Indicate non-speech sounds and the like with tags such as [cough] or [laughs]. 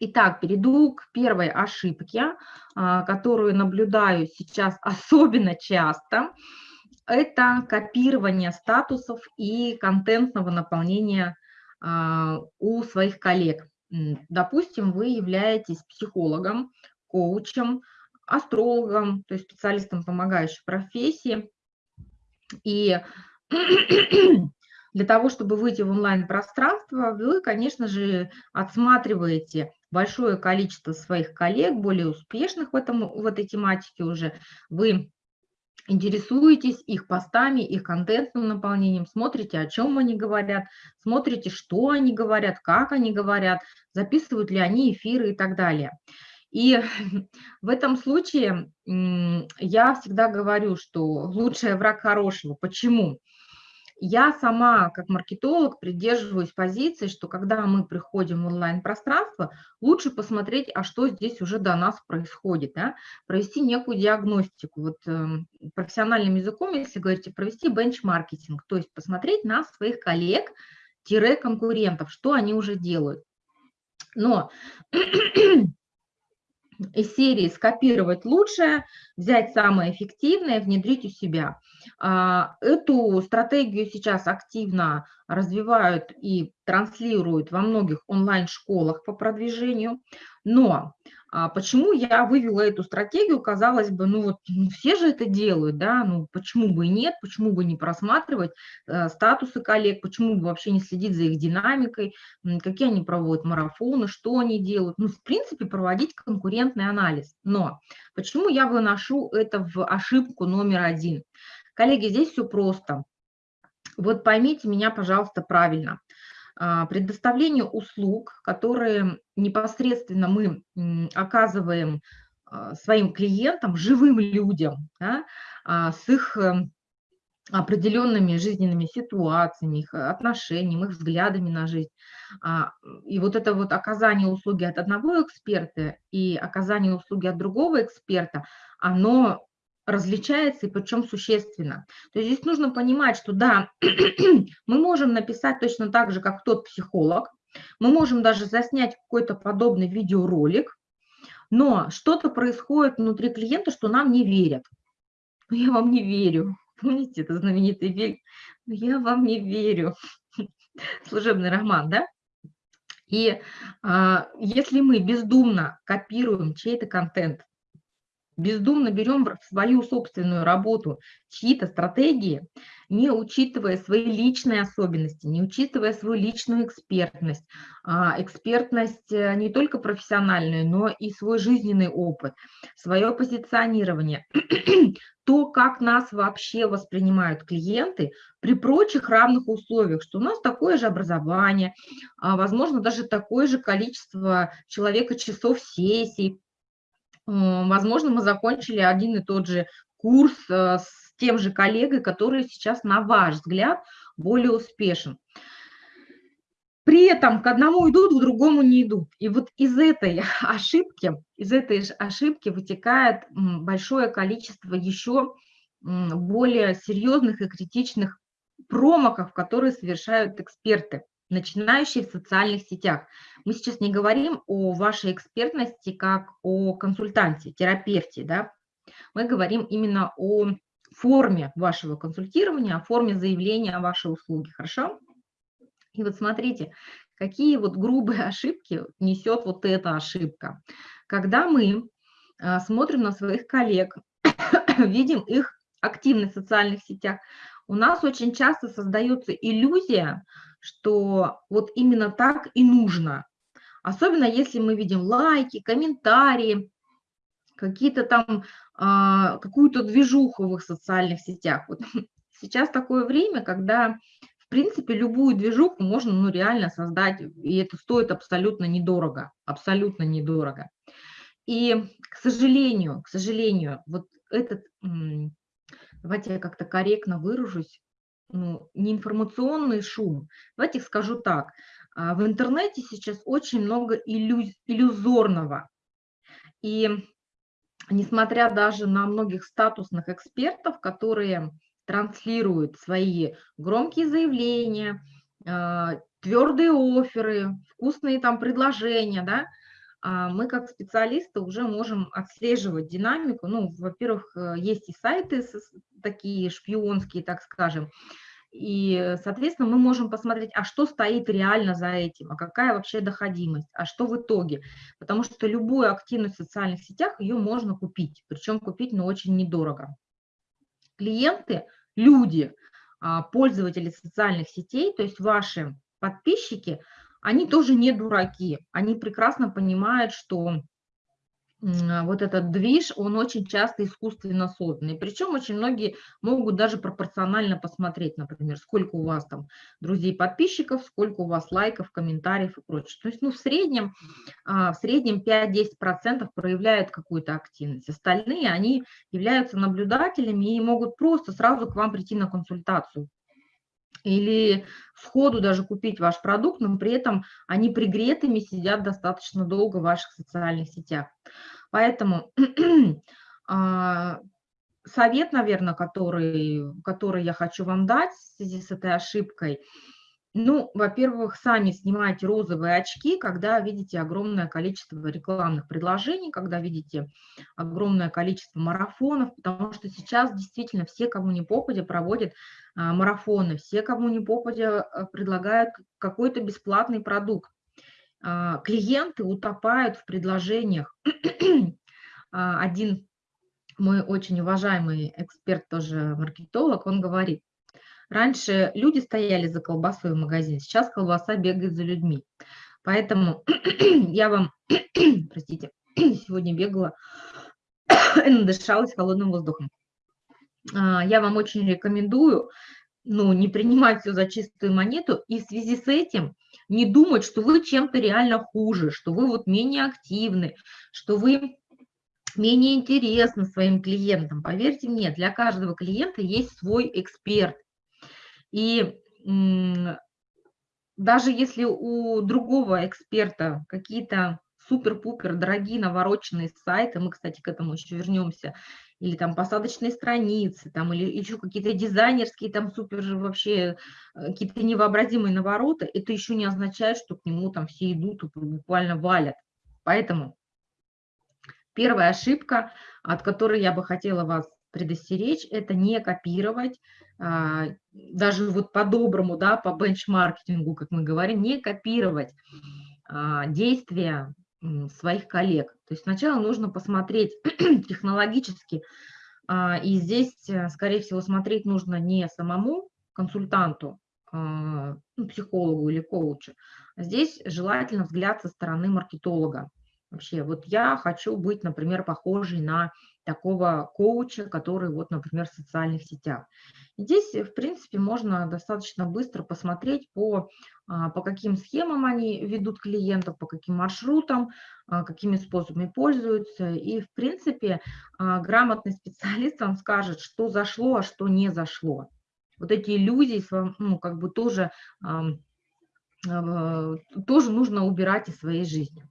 Итак, перейду к первой ошибке, а, которую наблюдаю сейчас [laughs] особенно часто. Это копирование статусов и контентного наполнения а, у своих коллег. Допустим, вы являетесь психологом, коучем, астрологом, то есть специалистом помогающей профессии. И [clears throat] для того, чтобы выйти в онлайн-пространство, вы, конечно же, отсматриваете большое количество своих коллег, более успешных в, этом, в этой тематике уже. Вы интересуетесь их постами, их контентным наполнением, смотрите, о чем они говорят, смотрите, что они говорят, как они говорят, записывают ли они эфиры и так далее. И [laughs] в этом случае я всегда говорю, что лучший враг хорошего. Почему? Я сама, как маркетолог, придерживаюсь позиции, что когда мы приходим в онлайн-пространство, лучше посмотреть, а что здесь уже до нас происходит, да? провести некую диагностику. Вот э, профессиональным языком, если говорите, провести бенчмаркетинг, то есть посмотреть на своих коллег-конкурентов, что они уже делают. Но [clears throat] из серии скопировать лучшее, взять самое эффективное, внедрить у себя. А, эту стратегию сейчас активно развивают и транслируют во многих онлайн-школах по продвижению, но почему я вывела эту стратегию? Казалось бы, ну вот ну все же это делают, да, ну почему бы и нет, почему бы не просматривать э, статусы коллег, почему бы вообще не следить за их динамикой, какие они проводят марафоны, что они делают. Ну, в принципе, проводить конкурентный анализ. Но почему я выношу это в ошибку номер один? Коллеги, здесь все просто. Вот поймите меня, пожалуйста, правильно. А, предоставление услуг, которые непосредственно мы оказываем а, своим клиентам, живым людям, да, а, с их эм, определенными жизненными ситуациями, их отношениями, их взглядами на жизнь. И вот это вот оказание услуги от одного эксперта и оказание услуги от другого эксперта, оно различается и причем существенно. То есть здесь нужно понимать, что да, [clears throat] мы можем написать точно так же, как тот психолог, мы можем даже заснять какой-то подобный видеоролик, но что-то происходит внутри клиента, что нам не верят. Но я вам не верю. [laughs] Помните, это знаменитый фильм? Но я вам не верю. [laughs] Служебный роман, да? И а, если мы бездумно копируем чей-то контент, бездумно берем в свою собственную работу чьи-то стратегии, не учитывая свои личные особенности, не учитывая свою личную экспертность, а, экспертность э, не только профессиональную, но и свой жизненный опыт, свое позиционирование, [clears throat] то, как нас вообще воспринимают клиенты при прочих равных условиях, что у нас такое же образование, а, возможно, даже такое же количество человека часов сессий, возможно, мы закончили один и тот же курс э, с тем же коллегой, который сейчас, на ваш взгляд, более успешен. При этом к одному идут, к другому не идут. И вот из этой [laughs] ошибки, из этой ошибки вытекает большое количество еще более серьезных и критичных промоков, которые совершают эксперты начинающие в социальных сетях. Мы сейчас не говорим о вашей экспертности как о консультанте, терапевте, да? мы говорим именно о форме вашего консультирования, о форме заявления о вашей услуге, хорошо? И вот смотрите, какие вот грубые [laughs] ошибки несет вот эта ошибка. Когда мы а, смотрим на своих коллег, [coughs] видим их активность в социальных сетях, у нас очень часто создается иллюзия, что вот именно так и нужно. Особенно если мы видим лайки, комментарии, какие-то там, а, какую-то движуху в их социальных сетях. Вот [laughs] сейчас такое время, когда, в принципе, любую движуху можно ну, реально создать, и это стоит абсолютно недорого, абсолютно недорого. И, к сожалению, к сожалению, вот этот, давайте я как-то корректно выражусь, ну, не информационный шум. Давайте скажу так. А, в интернете сейчас очень много иллюз, иллюзорного. И несмотря даже на многих статусных экспертов, которые транслируют свои громкие заявления, а, твердые оферы, вкусные там предложения, да, а, мы как специалисты уже можем отслеживать динамику. Ну, во-первых, э, есть и сайты такие шпионские, так скажем, и, соответственно, мы можем посмотреть, а что стоит реально за этим, а какая вообще доходимость, а что в итоге. Потому что любую активность в социальных сетях, ее можно купить, причем купить, но очень недорого. Клиенты, люди, а, пользователи социальных сетей, то есть ваши подписчики, они тоже не дураки, они прекрасно понимают, что вот этот движ, он очень часто искусственно созданный. Причем очень многие могут даже пропорционально посмотреть, например, сколько у вас там друзей-подписчиков, сколько у вас лайков, комментариев и прочее. То есть, ну, в среднем, а, в среднем 5-10% проявляют какую-то активность. Остальные, они являются наблюдателями и могут просто сразу к вам прийти на консультацию или сходу даже купить ваш продукт, но при этом они пригретыми сидят достаточно долго в ваших социальных сетях. Поэтому [clears throat] а, совет, наверное, который, который я хочу вам дать в связи с этой ошибкой – ну, во-первых, сами снимайте розовые очки, когда видите огромное количество рекламных предложений, когда видите огромное количество марафонов, потому что сейчас действительно все, кому не попадя, проводят а, марафоны, все, кому не попадя, а, предлагают какой-то бесплатный продукт. А, клиенты утопают в предложениях. [clears throat] а, один мой очень уважаемый эксперт, тоже маркетолог, он говорит, Раньше люди стояли за колбасой в магазине, сейчас колбаса бегает за людьми. Поэтому [clears throat] я вам, [clears throat] простите, сегодня бегала и надышалась холодным воздухом. А, я вам очень рекомендую ну, не принимать все за чистую монету и в связи с этим не думать, что вы чем-то реально хуже, что вы вот менее активны, что вы менее интересны своим клиентам. Поверьте мне, для каждого клиента есть свой эксперт. И даже если у другого эксперта какие-то супер-пупер дорогие навороченные сайты, мы, кстати, к этому еще вернемся, или там посадочные страницы, там, или еще какие-то дизайнерские, там супер же вообще э, какие-то невообразимые навороты, это еще не означает, что к нему там все идут и буквально валят. Поэтому первая ошибка, от которой я бы хотела вас предостеречь, это не копировать а, даже вот по-доброму, да, по бенчмаркетингу, как мы говорим, не копировать а, действия своих коллег. То есть сначала нужно посмотреть [clears throat] технологически, а, и здесь, э, скорее всего, смотреть нужно не самому консультанту, ну, психологу или коучу, а здесь желательно взгляд со стороны маркетолога. Вообще, вот я хочу быть, например, похожей на такого коуча, который, вот, например, в социальных сетях. Здесь, в принципе, можно достаточно быстро посмотреть по, а, по каким схемам они ведут клиентов, по каким маршрутам, а, какими способами пользуются. И, в принципе, а, грамотный специалист вам скажет, что зашло, а что не зашло. Вот эти иллюзии, ну, как бы тоже, тоже нужно убирать из своей жизни.